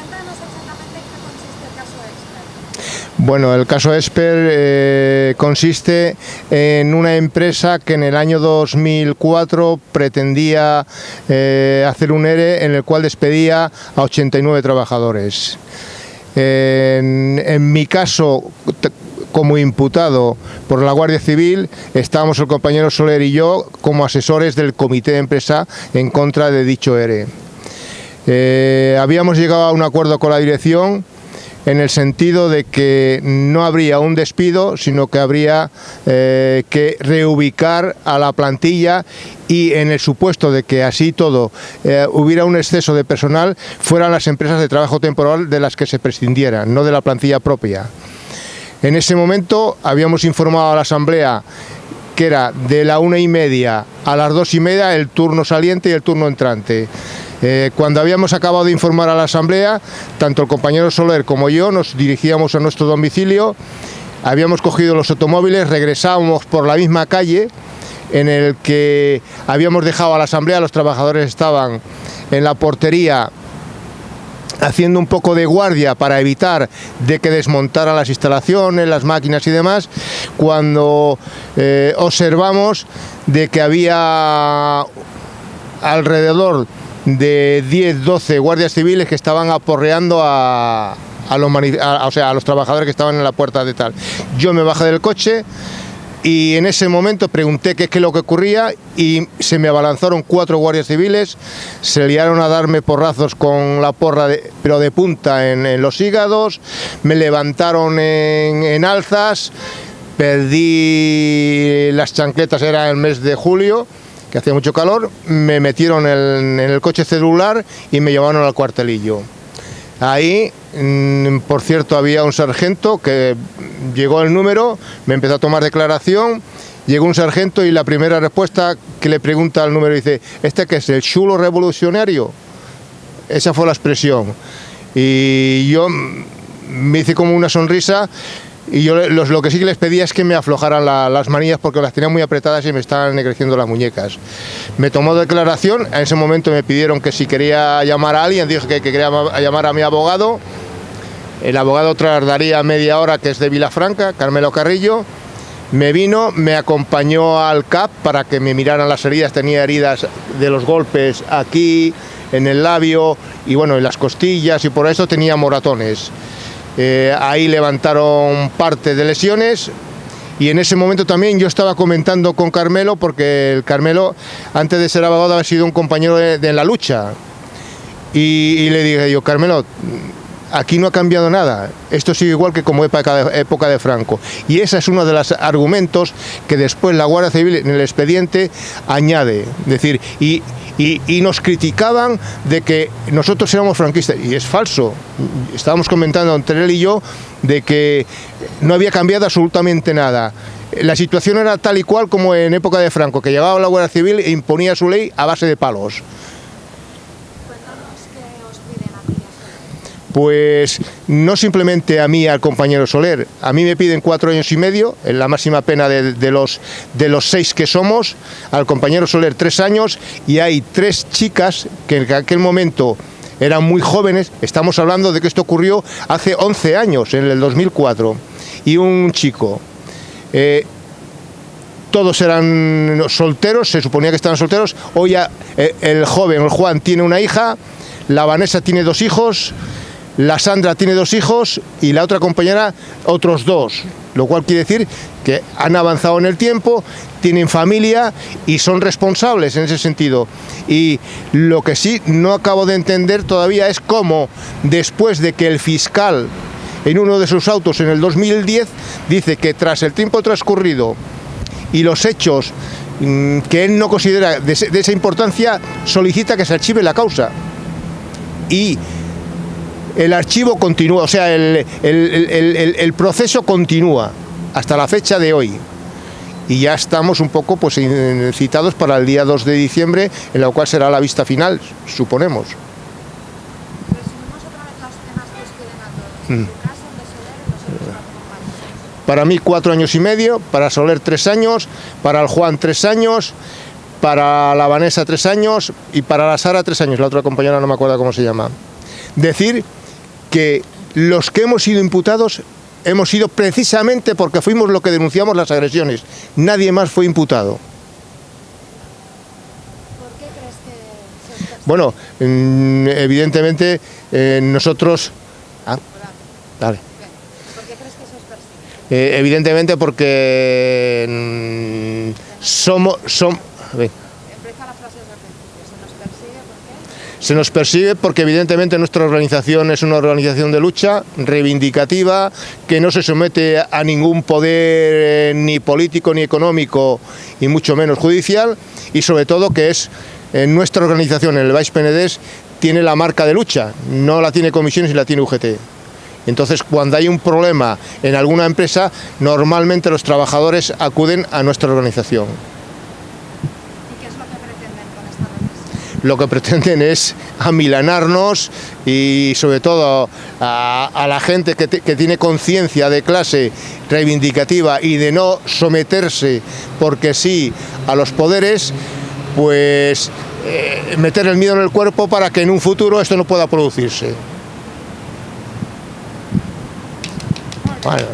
Cuéntanos exactamente en qué consiste el caso Expert. Bueno, el caso Esper eh, consiste en una empresa que en el año 2004 pretendía eh, hacer un ERE en el cual despedía a 89 trabajadores. En, en mi caso, como imputado por la Guardia Civil, estábamos el compañero Soler y yo como asesores del comité de empresa en contra de dicho ERE. Eh, habíamos llegado a un acuerdo con la dirección en el sentido de que no habría un despido, sino que habría eh, que reubicar a la plantilla y en el supuesto de que así todo eh, hubiera un exceso de personal, fueran las empresas de trabajo temporal de las que se prescindieran, no de la plantilla propia. En ese momento habíamos informado a la Asamblea que era de la una y media a las dos y media el turno saliente y el turno entrante. Eh, cuando habíamos acabado de informar a la Asamblea, tanto el compañero Soler como yo nos dirigíamos a nuestro domicilio, habíamos cogido los automóviles, regresábamos por la misma calle en el que habíamos dejado a la Asamblea, los trabajadores estaban en la portería haciendo un poco de guardia para evitar de que desmontara las instalaciones, las máquinas y demás, cuando eh, observamos de que había alrededor de 10, 12 guardias civiles que estaban aporreando a, a los, o sea, a los trabajadores que estaban en la puerta de tal. Yo me bajé del coche y en ese momento pregunté qué es lo que ocurría y se me abalanzaron cuatro guardias civiles, se liaron a darme porrazos con la porra, de- pero de punta en, en los hígados, me levantaron en, en alzas, perdí las chancletas, era el mes de julio, que hacía mucho calor, me metieron en, el coche celular y me llevaron al cuartelillo. Ahí, mm, por cierto, había un sargento que llegó el número, me empezó a tomar declaración, llegó un sargento y la primera respuesta que le pregunta al número dice, ¿este qué es, el chulo revolucionario? Esa fue la expresión. Y yo mm, me hice como una sonrisa y yo los- lo que sí les pedía es que me aflojaran la- las manillas porque las tenía muy apretadas y me estaban creciendo las muñecas. Me tomó declaración, en ese momento me pidieron que si quería llamar a alguien, dije que, que quería ma- llamar a mi abogado. El abogado tardaría media hora, que es de Vilafranca, Carmelo Carrillo. Me vino, me acompañó al CAP para que me miraran las heridas. Tenía heridas de los golpes aquí, en el labio y bueno, en las costillas y por eso tenía moratones. Eh, ahí levantaron parte de lesiones. Y en ese momento también yo estaba comentando con Carmelo porque el Carmelo antes de ser abogado había sido un compañero de, la lucha. Y, y le dije yo, Carmelo, aquí no ha cambiado nada, esto sigue igual que como época de, Franco. Y ese es uno de los argumentos que después la Guardia Civil en el expediente añade. Decir, y, y- y nos criticaban de que nosotros éramos franquistas. Y es falso. Estábamos comentando entre él y yo de que no había cambiado absolutamente nada. La situación era tal y cual como en época de Franco, que llegaba la Guardia Civil e imponía su ley a base de palos. Cuéntanos qué os piden a ti y a Soler. Pues no simplemente a mí al compañero Soler, a mí me piden cuatro años y medio, en la máxima pena de, los, de los seis que somos, al compañero Soler tres años y hay tres chicas que en aquel momento eran muy jóvenes, estamos hablando de que esto ocurrió hace 11 años, en el 2004, y un chico. Eh, todos eran solteros, se suponía que estaban solteros. Hoy eh, el joven, el Juan, tiene una hija, la Vanessa tiene dos hijos, la Sandra tiene dos hijos y la otra compañera otros dos. Lo cual quiere decir que han avanzado en el tiempo, tienen familia y son responsables en ese sentido. Y lo que sí no acabo de entender todavía es cómo, después de que el fiscal en uno de sus autos en el 2010 dice que tras el tiempo transcurrido y los hechos mm, que él no considera de, esa importancia, solicita que se archive la causa. Y el archivo continúa, o sea, el, el- el- proceso continúa hasta la fecha de hoy. Y ya estamos un poco pues, citados para el día 2 de diciembre, en la cual será la vista final, suponemos. Para mí cuatro años y medio, para Soler tres años, para el Juan tres años, para la Vanessa tres años y para la Sara tres años, la otra compañera no me acuerdo cómo se llama. Decir que los que hemos sido imputados hemos sido precisamente porque fuimos lo que denunciamos las agresiones. Nadie más fue imputado. ¿Por qué crees que se os Bueno, mm, evidentemente eh, nosotros... Ah? ¿Por qué crees que persigue? Eh, evidentemente porque mm, somos... Som, a ver. Empieza la frase desde el principio. ¿Se nos persigue por qué? Se nos persigue porque evidentemente nuestra organización es una organización de lucha reivindicativa que no se somete a ningún poder eh, ni político ni económico y mucho menos judicial y sobre todo que es en nuestra organización, el Baix Penedès, tiene la marca de lucha, no la tiene comisiones y la tiene UGT. Entonces, cuando hay un problema en alguna empresa, normalmente los trabajadores acuden a nuestra organización. ¿Y qué es lo que pretenden con esta represión? Lo que pretenden es amilanarnos y sobre todo a, la gente que, te- que tiene conciencia de clase reivindicativa y de no someterse porque sí a los poderes, pues eh, meter el miedo en el cuerpo para que en un futuro esto no pueda producirse. Bueno,